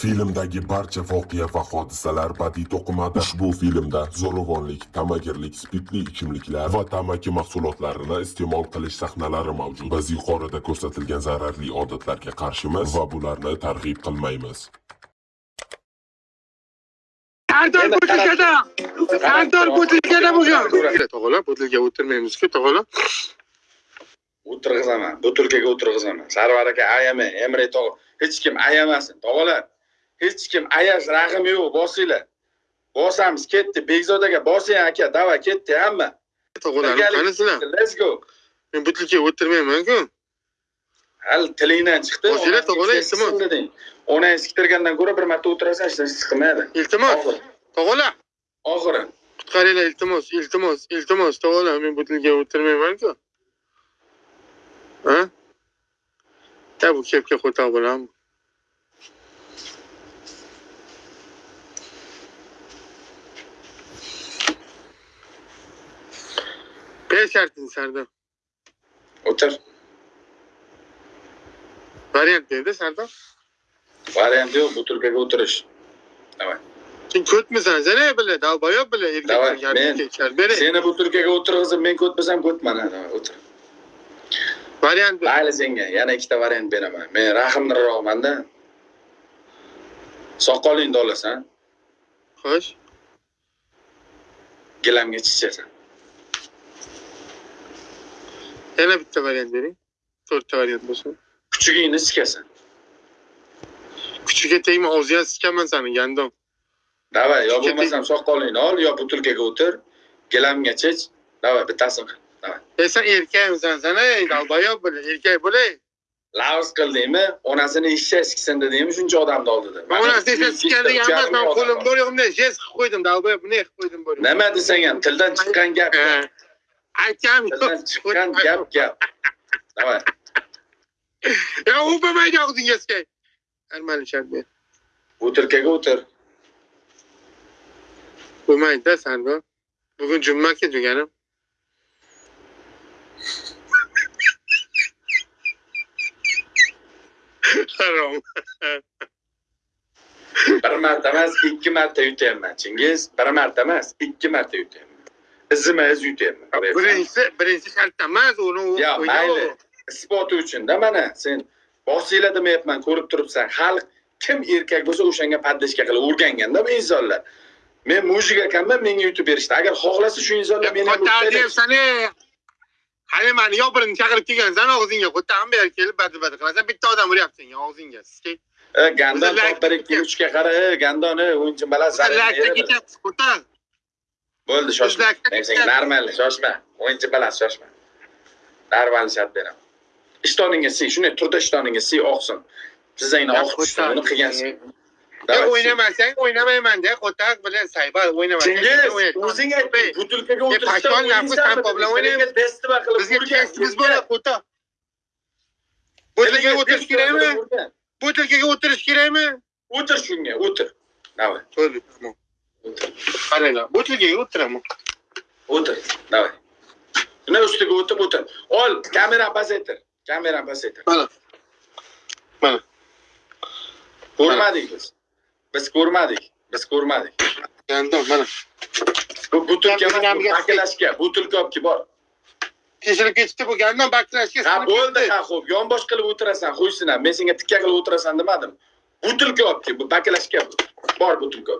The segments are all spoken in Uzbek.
Filmdagi barcha voqea va hodisalar badiiy to'qimada. Ushbu filmda zo'ravonlik, tamagirlik, spirtli ichimliklar va tamaki mahsulotlarini iste'mol qilish sahnalari mavjud. Biz yuqorida ko'rsatilgan zararli odatlarga qarshimiz va bularni targ'ib qilmaymiz. Kantor butilkada! Kantor butilkada bo'lgan! Tog'ala, butilka o'tirmaymiz-ku, tog'ala. o'tirg'izaman butilkaga o'tirg'izaman sarvar aka ayamang emre tog' hech kim ayamasin tog'alar hech kim ayash rahim yo'q bosinglar bosamiz ketdi bekzod aka bosing aka давай ketdi hamma qanisizlar? let's go Men butilkaga o'tirmayman-ku. hali tilingdan chiqdi Bosinglar, tog'alar, iltimos. deding onangiz siktirgandan ko'ra bir marta o'tirasan hech narsa chiqmaydi Iltimos, tog'alar, oxiri qutqaringlar, iltimos, iltimos, iltimos, tog'alar, men butilkaga o'tirmayman-ku. Ta bu kepga qo'yta bo'laman. Ber sharting Sardor. o'tir Variant berdi Sardor. variant yo'q butilkaga o'tirish давай Sen? Ko'tmisan, sana bile, dalbayob bile erkaklar men-. Beri, seni butilkaga o'tirg'izib men ko'tmasam ko'tman o'tir variant mayli senga yana ikkita variant beraman. Men rahmliroqmanda soqolingni olasan. Xo'sh. gilamga chichasan Yana bitta variant bering. To'rtta variant bo'lsin. kuchugingni sikasan Kuchiga tegma, og'ziga sikaman sani, gandon. давай yo bo'lmasam soqolingni ol yo butilkaga o'tir gilamga chich давай bittasini qil давай E sen erkakmisan sana, ey dalbayob bile, erkak bo'le. lavz qildingmi onasini eshak siksin dedingmi shuncha odamni oldida Men ona sesha sikan degan emas, men qo'lim bor yo'qimda jest qilib qo'ydim, dalbayob bunday qilib qo'ydim bor. nima desang ham tildan chiqqan gap Aytgan gap gap давай Ya o'pamaydi og'zingga sikay. Armani shart ber. butilkaga o'tir Bo'lmaydi-da Sardor. Bugun jumma-ku juganim. Harom. bir marta emas ikki marta yutyapman chingiz bir marta emas ikki marta yutyapman izima iz yutyapman Birinchisi, birinchi shartda emas, uni u yo qo'ydi. mayli isboti uchunda mana sen bosinglar demayapman ko'rib turibsan xalq kim erkak bo'lsa o'shanga paddashka qilib o'rganganda bu insonlar men mujik ekanman menga yutib berishdi agar xohlasa shu insonlar meni. Hali mani yo birini chaqirib kelgansan og'zingga qo'tam ber kelib badi-badi qilasan. Bitta odam uryapsan ya og'zingga. E, gandon bir ikki uchga qara e, gandon e, o'yinchi baland ketyapti, qo'tar. Bo'ldi shoshma. Men senga shoshma. O'yinchi baland shoshma. Normal shart beraman ishtoningga siy shunday turda ishtoningga siy oqsin. Tizzangni oqib tushsin uni qilgansan o'ynamasang o'ynamayman-da, qo'tar bilan saybar o'ynamasang. chingiz o'zing aytding butilkaga pashon nafis tampo bilan o'ynaymiz. Bizga urgan. bo'ladi, qo'tar. Butilkaga o'tirish kerakmi? Butilkaga o'tirish kerakmi? o'tir shunga o'tir. Давай Qaranglar, butilkaga o'tiraman. o'tir давай shuna ustiga o'tib o'tir ol kamerani pasaytir kamerani pasaytir Mana. Mana. ko'rmadik biz biz ko'rmadik biz ko'rmadik Yandon, mana. bu butilka baklashka butilka olib kelib bor Teshilib ketibdi bu gandon baklashga. ha bo'ldi ha xo'p yonbosh qilib o'tirasan qo'ysin men senga tikka qilib o'tirasan demadim butilka olib kel bu baklashka bu bor butilka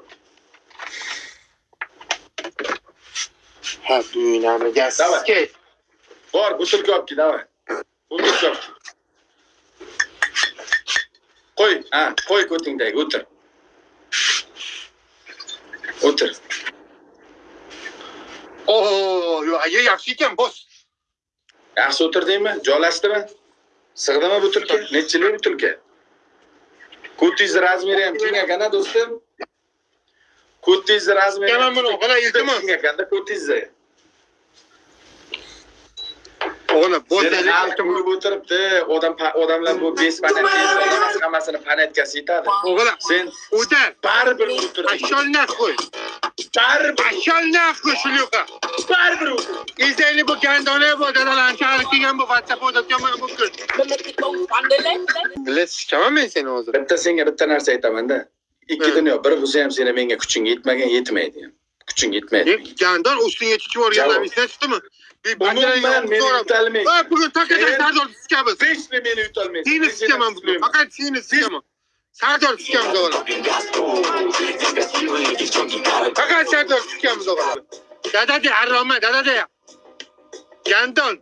Ha. Sikay. bor butilka olib kel давай kel qo'y ha qo'y ko'tingdagi o'tir o'tir Oo, yo, ayi yaxshi ekan, bos. yaxshi o'tirdingmi joylashdimi sig'dimi butilka nechchilik butilka ko'tingizni razmeri ham keng ekana do'stim ko'tingizni Keman buni, qala iltimos. ekanda ko'tingizni iltimos. urib o'tiribdi. Odam odamlar bu bespanat emas, hammasini panatkasi yetadi. O'g'lim, Sen o'tar. baribir o'tirding. Ashol qo'y. Baribir, Ashol qo'y shuluqa. baribir o'tirding. Izlayli bu gandona bu dadalarni chaqirib kelgan bu WhatsApp o'tayotgan bu kun. Bilet sikaman men seni hozir. Bitta senga bitta narsa aytaman-da. Ikki Hı. dunyo, biri bo'lsa ham seni menga kuching yetmagan, yetmaydi ham. Kuching yetmaydi. Gandon ustiga chiqib o'rganlar Javob. esdan chiqdimi? Bir Umuman meni yutalmaydi. Ha, bugun takadan Sen- sardor sikamiz. Hech nima meni yutolmaydi. Seni Men sikaman bugun. suymayman. Faqat seni sikaman. Sardor sikamiz o'g'lim. Faqat sardor sikamiz o'g'lim. Dada de harroma, dada de. Gandon.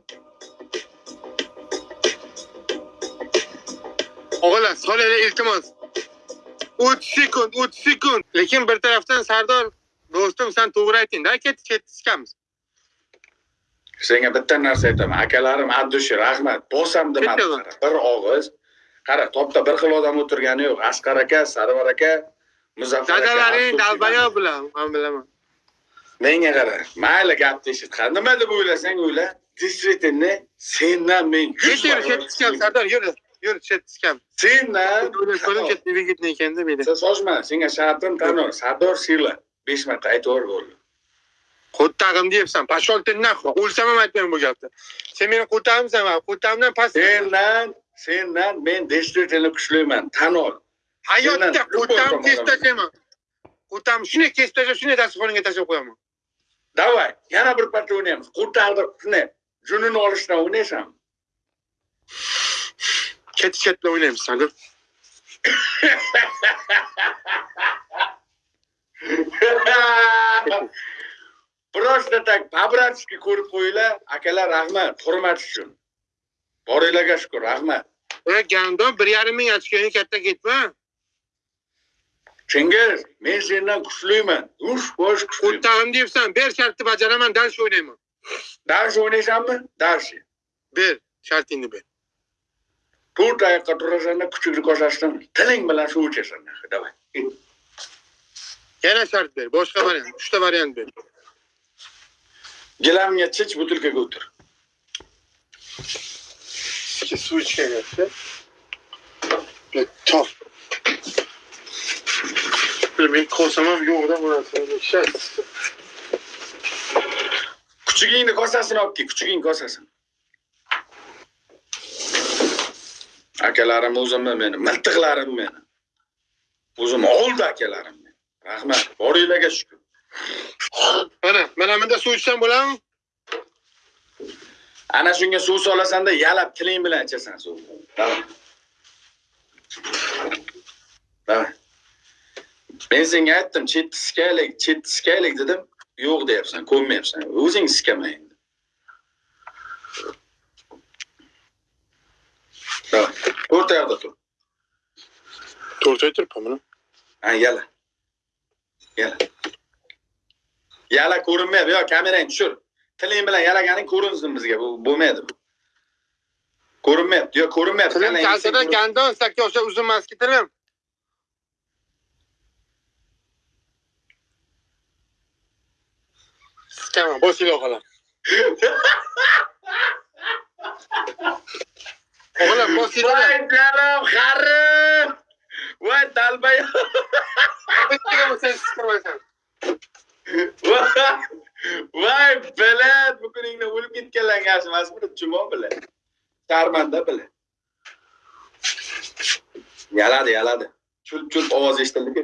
O'g'lim, so'lali iltimos. 3 sekund, 3 sekund. Lekin bir tarafdan Sardor, do'stim, sen to'g'ri ayting. Da ket ket sikamiz. Senga bitta narsa aytaman. Akalarim Abdushi, rahmat. Bosam demadi. Qara. Bir og'iz. Qara, topda bir xil odam o'tirgani yo'q. Asqar aka, Sarvar aka, Muzaffar aka. Dadalaring dalbayo bilan, men bilaman. Menga qara. Mayli gapni eshit. Ha, nima deb o'ylasang o'yla. Действительно, sendan men 100 Ket yur, ket sikam, Sardor, yur. Yur, ket sikam. Sendan Ko'rim ket dvigatni ekanda menda. Sen sochma, senga shartim tanur. Sardor Sila 5 marta aytib bo'ldi. Qo'ttag'im deyapsan. Pashol nahvo. O'lsam ham aytmayman bu gapni. Sen meni qo'ttag'imsan va qo'ttag'imdan past. Sendan, sendan men действительно kuchliman. Tan ol. Hayotda любой kesib tashlayman. Qo'ttag'im shunday kesib tashlab, shunday dasturxonga tashlab qo'yaman. Davay, yana bir parcha o'ynaymiz. Qurtag'da shunday junini olishdan o'ynaysanmi? Ket ket bilan o'ynaymiz, Sardor. Просто так по-братски ko'rib qo'yinglar. Akalar rahmat, hurmat uchun. Boringlarga shukur, rahmat. Ey gandon 1.5 ming ochkoning katta ketma. Chingiz, men sendan kuchliman. Ush, bosh kuchliman. Qo'ttag'im deyapsan, ber shartni bajaraman, dars o'ynayman. Dars o'ynaysanmi? Dars. Ber, shartingni ber. To'rt oyoqqa turasan kuchukni ko'rsatishdan tiling bilan suv ichasan давай Yana shart ber, boshqa variant, uchta variant ber. gilamga chich butilkaga o'tir suv ichganyapti. Top. Men kosam ham yo'qda bu. Shart. kuchugingni kosasini olib kel kuchuging kosasini akalarim o'zimni meni miltiqlarim meni o'zim oldi akalarim rahmat boringlarga shukur Mana, mana bunda suv ichsam bo'ladimi? ana shunga suv solasanda yalab tiling bilan ichasan suv. Davay davay men senga aytdim chetni sikaylik chetni sikaylik dedim. Yo'q deyapsan ko'nmayapsan. O'zing sikama o'rta yoqda tur. To'g'ri aytiribman buni. ha yala yala yala ko'rinmayapti. Yo kamerangni tushir. Tiling bilan yalaganing ko'rinsin bizga. Bu bo'lmaydi bu. Ko'rinmayapti. Yo ko'rinmayapti. Tilim sen- gandon sakka o'sha uzun maski tilim. Tamam. O'g'lim, bosh iloqalar. voy galam xarim voy siqirmaysan. voy bilat bu kuningda o'lib ketganlar yaxshi emasmi chumon bilan sharmanda bilan yaladi yaladi chulp chulp ovoz eshitildi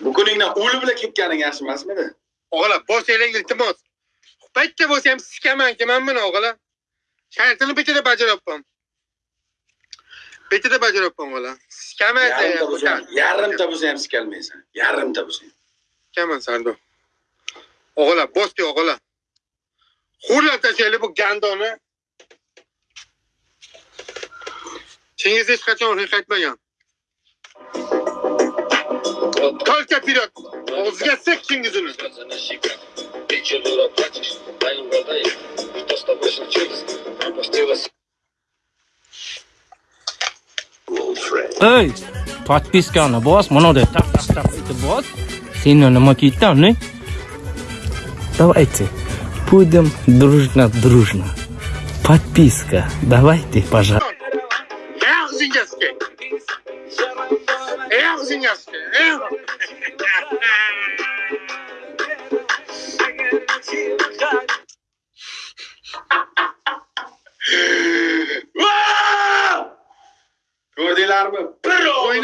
bu kuningdan o'lib bilan ketganing yaxshi emasmidi O'g'lim, bosh iloq iltimos. Bitta bo'lsa ham sikaman man buni o'g'lim. Shartini bitta bajaribman. Bitta bajaribman o'g'lim. Sikamaysan yarimta ham. bo'lsa ham yarimta bo'lsa ham sikalmaysan yarimta bo'lsa ham Sikaman Sardo. O'g'lim, bosh o'g'lim. Xurlab tashlayli bu gandoni. Chingiz hech qachon ruhiy qaytmagan. Только вперед! O'ziga sek chingizini. просто вышел через опустилась. Эй, подписканы бос, мынодай тап тап тап этіп бос. Сен нima ketdingni Давайте будем дружно-дружно. Подписка, давайте, пожалуйста.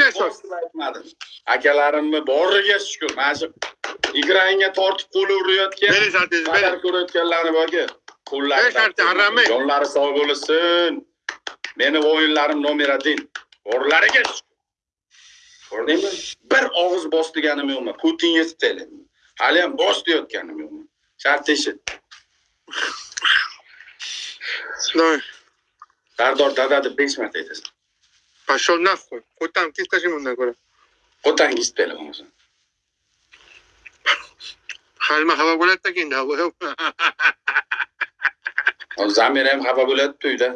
Aytmadim. Akalarimni boriga shukur. Mana shu ekranga tortib qo'li urayotgan. Qadar ko'rayotganlarni sartin, harammi? Jonlari sog' bo'lsin. Meni o'yinlarim nomer 1. Borlariga. Ko'rdingmi? Bir og'iz bos deganim yo'qmi? Putin yetdi. Hali ham bos deyotganim yo'qmi? Shart eshit. Sardor dada deb 5 marta aytasan. Пошел нахуй. Хоть там ты скажи ему нахуй. Qo'tangiz telefon bo'lsin. Halma hava bo'ladi ekan da. Hozir Zamir ham xafa bo'ladi to'yda.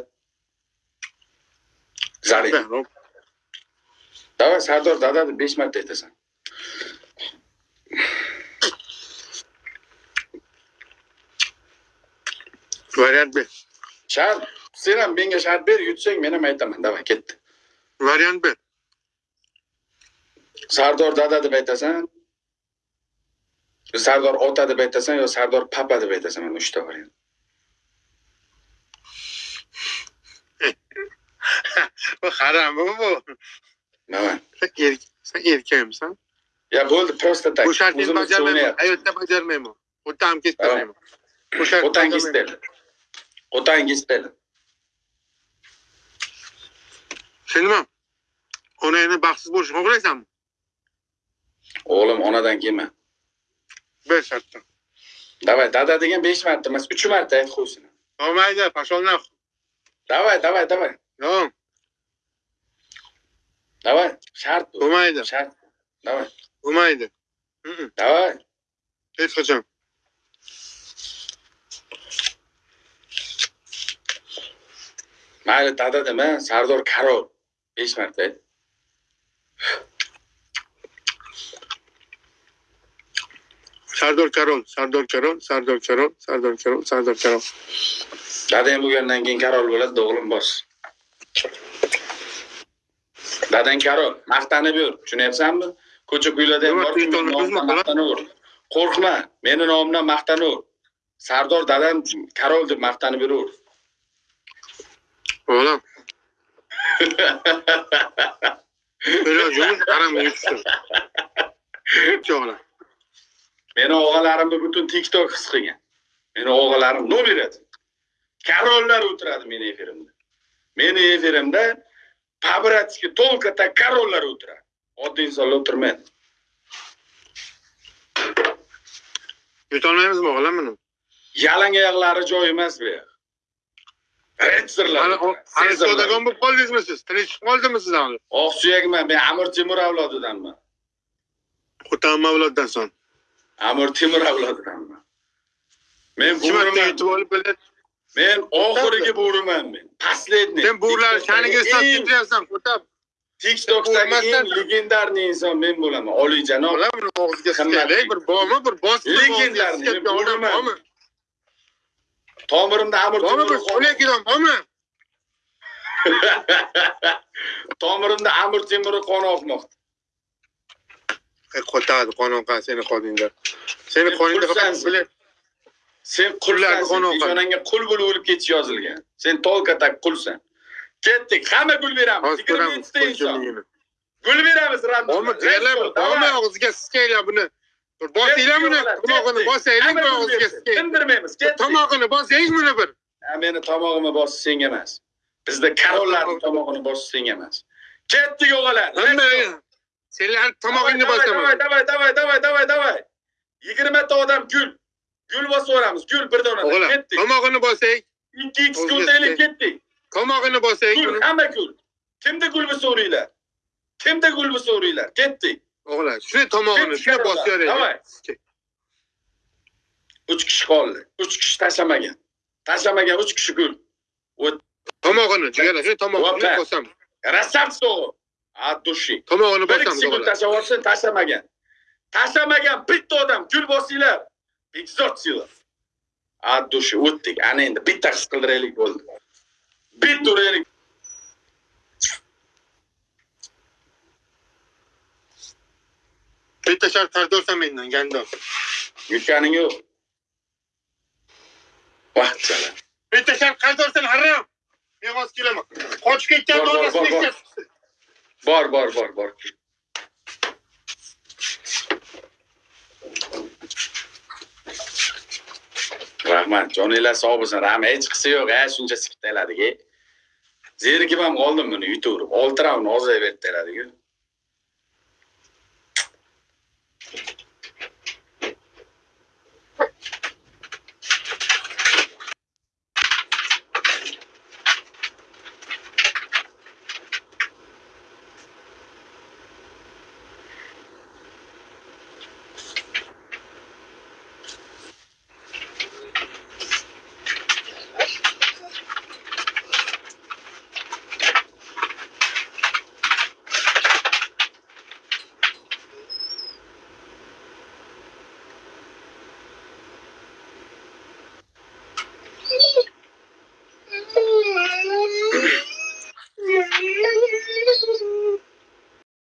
Zarin. Davay Sardor dada deb 5 marta aytasan. Variant B. Shart, sen ham menga shart ber, yutsang men ham aytaman. Davay ketdi. Variant B. Sardor dada deb aytasan. yo Sardor ota deb aytasan yo Sardor papa deb aytasan. Mana uchta variant. Bu haram bu bu. Nima? Sen sen erkakmisan. Ya bo'ldi, prosta tak. Bu shartni bajarmayman. Hayotda bajarmayman. O'ta ham kestirmayman. Otangiz teli. Otangiz teli. Sen nima? Onangni baxtsiz bo'lishini xohlaysanmi? O'g'lim onadan kelma. Bir shartda. Davay, dada degan 5 marta emas, 3 marta ayt qo'ysin. Olmaydi, pashol nahv. Davay, davay, davay. Yo'q, Davay, shart bo'lmaydi. Shart. Davay. Bo'lmaydi. Davay. Hech qachon. Mayli dada dema, Sardor Karol 5 marta ayt. Sardor Karol, Sardor Karol, Sardor Karol, Sardor Karol, Sardor Karol. Dadang bo'lgandan keyin Karol bo'ladi, o'g'lim bos. Dadang Karol, maqtanib yur, tushunyapsanmi? Ko'cha ko'ylarda ham maqtanaver. Qo'rqma, meni nomimdan maqtanaver. Sardor dadam Karol deb maqtanib yuraver. O'g'lim. Ilojimiz haramga tushdi. O'g'lim. Meni o'g'illarimni butun TikTok his qilgan. Meni o'g'illarim nima beradi? Karollar o'tiradi meni efirimda. Meni efirimda Pabratski толката karollar o'tiradi. Oddiy insonlar o'tirmaydi. Yutolmaymizmi o'g'lim buni? Yalang oyoqlari joyi emas bu savdogon bo'lib qoldingizmi siz? Tinch chiqib qoldimi siz hali? Oq suyakman, men Amir Temur avlodidanman. Xutan mavloddan son. Amir Temur avlodidanman. Men aytdi bo'riman. yutib olib? Men oxirgi bo'riman men. Последний. Sen bular shaniga eng- ketyapsan, Xutan. TikTokdagi eng legendarniy inson men bo'laman. Oliyjanob og'ziga bir bormi, bir bosib Legendarni, men bo'laman. bormi? Tomirimda Amir Temur bormi? tomirimda Amir Temur qoni oqmoqda. E, Qotadi qon oqqan seni qoningda. Seni Sen qoningda faqat. Sen Qullarni qoni oqadi. peshonangga qul bo'lib o'lib ketish yozilgan. Sen tolka tak qulsan. Ketdik, hamma gul beramiz. Hozir ko'ramiz 27 ta inson. Gul beramiz jigarlar, bormi og'ziga sikaylar buni. Bosinglar buni, tomog'ini sikaylik. Tindirmaymiz. Tomog'ini bosaylik buni bir. Meni tomog'imni bosish senga emas. Bizda karollarning tomog'ini bosish senga emas. Ketdik o'g'illar. Senlarni tomog'ingni bosaman. Davay, davay, davay, davay, davay. 20 ta odam gul. Gul bosib yuboramiz. Gul bir dona. O'g'lim, Ketdik. tomog'ini bosaylik, 2x O'zga ko'taylik sikay. ketdik. tomog'ini bosaylik Gul, hamma gul. Kimda gul bo'lsa uringlar. Kimda gul bo'lsa uringlar. Ketdik. O'g'lim, shuni tomog'ini, karollar. bosib. Davay. 3 kishi qoldi. 3 kishi tashlamagan. Tashlamagan 3 kishi gul. Tomog'ini, jigarlar, shuni tomog'ini bosam. Rassavsto. От dуши. Tomog'ini Bir bosam, kishi gul tashlab tashlamagan. Tashlamagan bitta odam gul bosinglar. 500 yil. от души o'tdik ana endi bitta his qildiraylik bo'ldi bitta uraylik bitta shart qarzorsan mendan gandon yutganing yo'q. Vaqtchalar bitta shart qarzorsan harom. Men hozir kelaman. Qochib ketgan Bor, bor, bor, bor. rahmat. Joninglar sog' bo'lsin. Rahmat. Hech qisi yo'q a shuncha siktaladiku zerikib ham qoldim buni yutaverib olti raund ozayverib beradiku